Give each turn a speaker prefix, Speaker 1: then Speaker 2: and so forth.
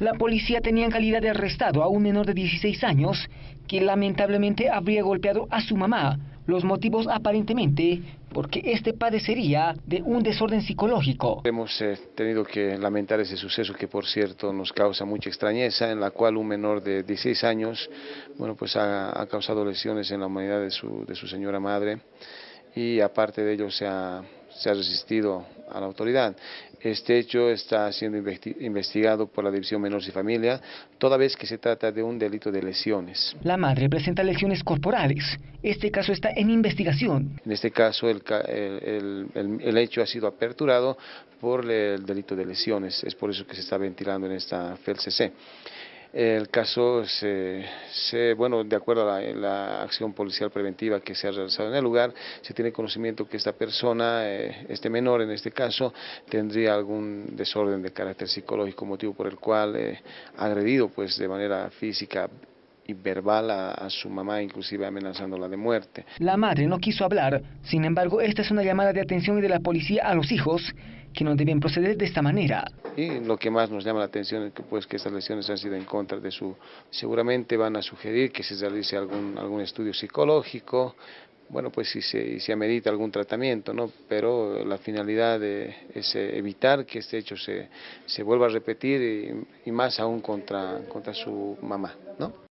Speaker 1: La policía tenía en calidad de arrestado a un menor de 16 años que lamentablemente habría golpeado a su mamá. Los motivos aparentemente porque este padecería de un desorden psicológico.
Speaker 2: Hemos eh, tenido que lamentar ese suceso que por cierto nos causa mucha extrañeza, en la cual un menor de 16 años bueno, pues ha, causado lesiones en la humanidad de su, de su señora madre y aparte de ello se ha, se ha resistido a la autoridad. Este hecho está siendo investigado por la División Menores y Familia, toda vez que se trata de un delito de lesiones.
Speaker 1: La madre presenta lesiones corporales. Este caso está en investigación.
Speaker 2: En este caso, el, el, el hecho ha sido aperturado por el delito de lesiones. Es por eso que se está ventilando en esta FELCC. El caso, se, bueno, de acuerdo a la, acción policial preventiva que se ha realizado en el lugar, se tiene conocimiento que esta persona, eh, este menor en este caso, tendría algún desorden de carácter psicológico, motivo por el cual eh, agredido pues de manera física y verbal a, su mamá, inclusive amenazándola de muerte.
Speaker 1: La madre no quiso hablar, sin embargo, esta es una llamada de atención de la policía a los hijos que no deben proceder de esta manera.
Speaker 2: Y lo que más nos llama la atención es que, pues, que estas lesiones han sido en contra de su... Seguramente van a sugerir que se realice algún, algún estudio psicológico, bueno, pues si se, si amerita algún tratamiento, ¿no? Pero la finalidad es eh, evitar que este hecho se, se vuelva a repetir y, y más aún contra, contra su mamá, ¿no?